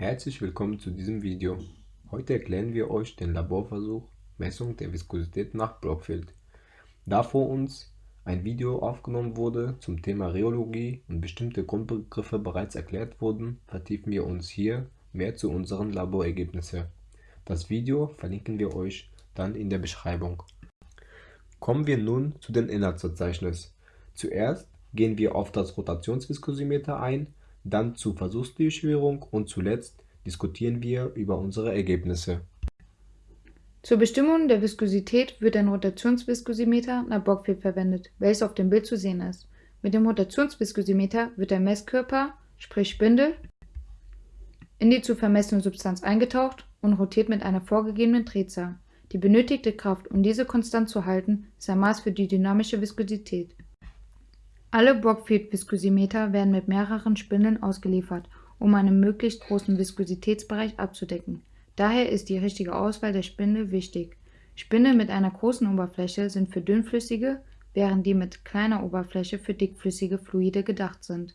Herzlich willkommen zu diesem Video. Heute erklären wir euch den Laborversuch Messung der Viskosität nach Brockfield. Da vor uns ein Video aufgenommen wurde zum Thema Rheologie und bestimmte Grundbegriffe bereits erklärt wurden, vertiefen wir uns hier mehr zu unseren Laborergebnissen. Das Video verlinken wir euch dann in der Beschreibung. Kommen wir nun zu den Inhaltsverzeichnis. Zuerst gehen wir auf das Rotationsviskosimeter ein, dann zur Versuchsdurchführung und zuletzt diskutieren wir über unsere Ergebnisse. Zur Bestimmung der Viskosität wird ein Rotationsviskosimeter nach Bockfield verwendet, welches auf dem Bild zu sehen ist. Mit dem Rotationsviskosimeter wird der Messkörper, sprich Spindel, in die zu vermessene Substanz eingetaucht und rotiert mit einer vorgegebenen Drehzahl. Die benötigte Kraft, um diese konstant zu halten, ist ein Maß für die dynamische Viskosität. Alle Brockfield-Viskosimeter werden mit mehreren Spindeln ausgeliefert, um einen möglichst großen Viskositätsbereich abzudecken. Daher ist die richtige Auswahl der Spindel wichtig. Spindeln mit einer großen Oberfläche sind für dünnflüssige, während die mit kleiner Oberfläche für dickflüssige Fluide gedacht sind.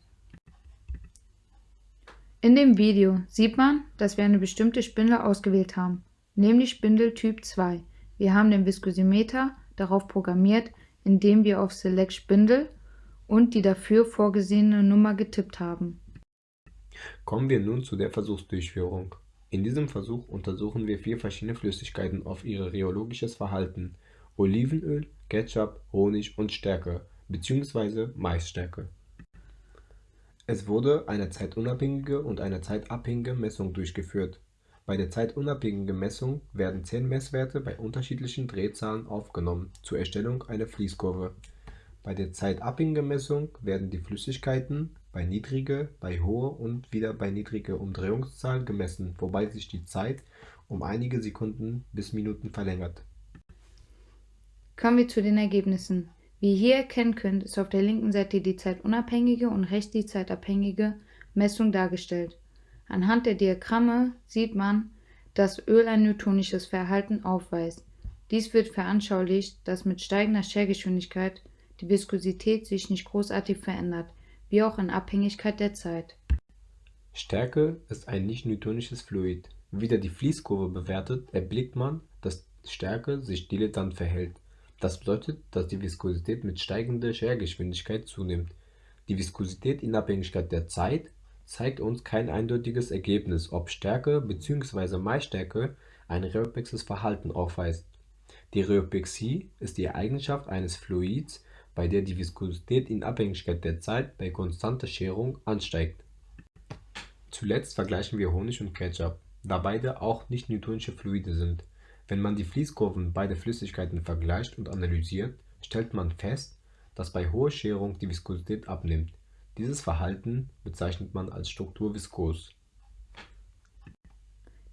In dem Video sieht man, dass wir eine bestimmte Spindel ausgewählt haben, nämlich Spindel Typ 2. Wir haben den Viskosimeter darauf programmiert, indem wir auf Select Spindel und die dafür vorgesehene Nummer getippt haben. Kommen wir nun zu der Versuchsdurchführung. In diesem Versuch untersuchen wir vier verschiedene Flüssigkeiten auf ihr rheologisches Verhalten: Olivenöl, Ketchup, Honig und Stärke bzw. Maisstärke. Es wurde eine zeitunabhängige und eine zeitabhängige Messung durchgeführt. Bei der zeitunabhängigen Messung werden 10 Messwerte bei unterschiedlichen Drehzahlen aufgenommen zur Erstellung einer Fließkurve. Bei der zeitabhängigen Messung werden die Flüssigkeiten bei niedriger, bei hoher und wieder bei niedriger Umdrehungszahl gemessen, wobei sich die Zeit um einige Sekunden bis Minuten verlängert. Kommen wir zu den Ergebnissen. Wie ihr hier erkennen könnt, ist auf der linken Seite die zeitunabhängige und rechts die zeitabhängige Messung dargestellt. Anhand der Diagramme sieht man, dass Öl ein newtonisches Verhalten aufweist. Dies wird veranschaulicht, dass mit steigender Schergeschwindigkeit die Viskosität sich nicht großartig verändert, wie auch in Abhängigkeit der Zeit. Stärke ist ein nicht-newtonisches Fluid. Wieder die Fließkurve bewertet, erblickt man, dass Stärke sich dilettant verhält. Das bedeutet, dass die Viskosität mit steigender Schergeschwindigkeit zunimmt. Die Viskosität in Abhängigkeit der Zeit zeigt uns kein eindeutiges Ergebnis, ob Stärke bzw. Maisstärke ein rheopexes Verhalten aufweist. Die Rheopexie ist die Eigenschaft eines Fluids, bei der die Viskosität in Abhängigkeit der Zeit bei konstanter Scherung ansteigt. Zuletzt vergleichen wir Honig und Ketchup, da beide auch nicht-newtonische Fluide sind. Wenn man die Fließkurven beider Flüssigkeiten vergleicht und analysiert, stellt man fest, dass bei hoher Scherung die Viskosität abnimmt. Dieses Verhalten bezeichnet man als Struktur viskos.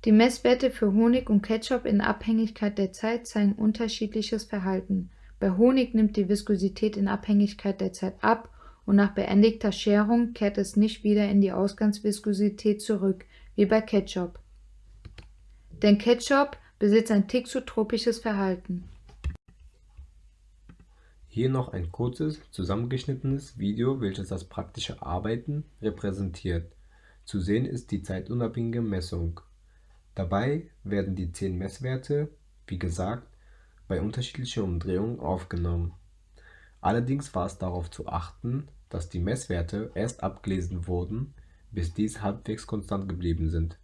Die Messwerte für Honig und Ketchup in Abhängigkeit der Zeit zeigen unterschiedliches Verhalten. Bei Honig nimmt die Viskosität in Abhängigkeit der Zeit ab und nach beendigter Scherung kehrt es nicht wieder in die Ausgangsviskosität zurück, wie bei Ketchup. Denn Ketchup besitzt ein thixotropisches Verhalten. Hier noch ein kurzes, zusammengeschnittenes Video, welches das praktische Arbeiten repräsentiert. Zu sehen ist die zeitunabhängige Messung. Dabei werden die 10 Messwerte, wie gesagt, bei unterschiedlicher Umdrehung aufgenommen. Allerdings war es darauf zu achten, dass die Messwerte erst abgelesen wurden, bis dies halbwegs konstant geblieben sind.